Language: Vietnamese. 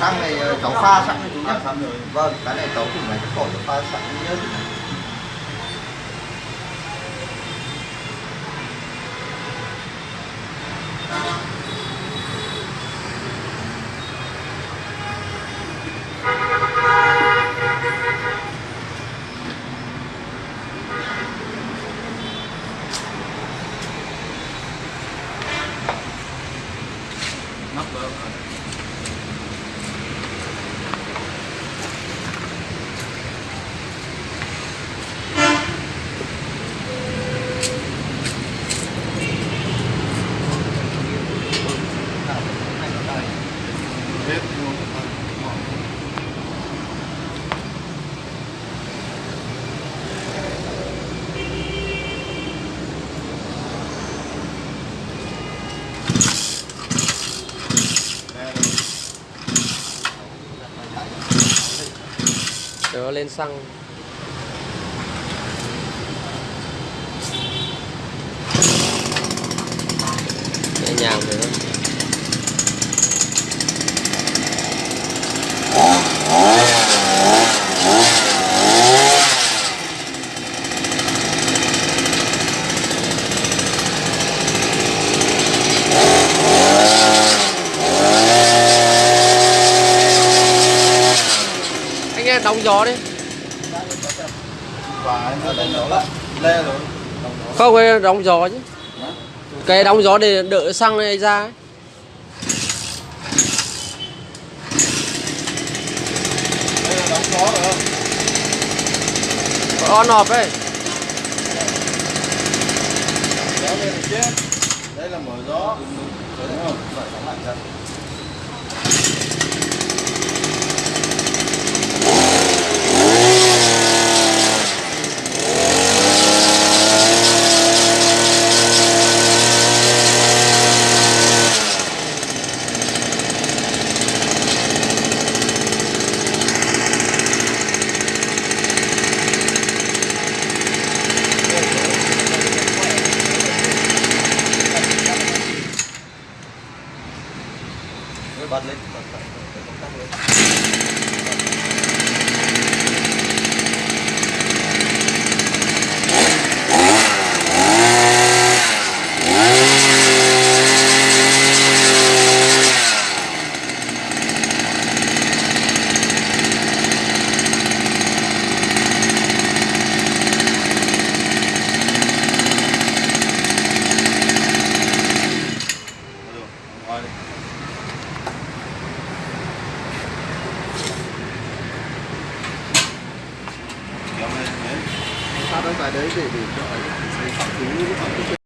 xăng này ờ, cháu pha sẵn rồi chú rồi. vâng cái này cháu thử máy cái cỏ cháu pha sẵn nhớ nắp vỡ Đó lên xăng. Em đóng gió đi không cái đóng gió chứ. Cái đóng gió để đỡ xăng này ra ấy. đây là đóng gió rồi. Không on off ấy. Đây là mở gió đúng không Rồi, đóng lại ra. Rồi, bật lên bật lại để công tắc lên được ngoài đi kéo đấy để để cho ấy, xây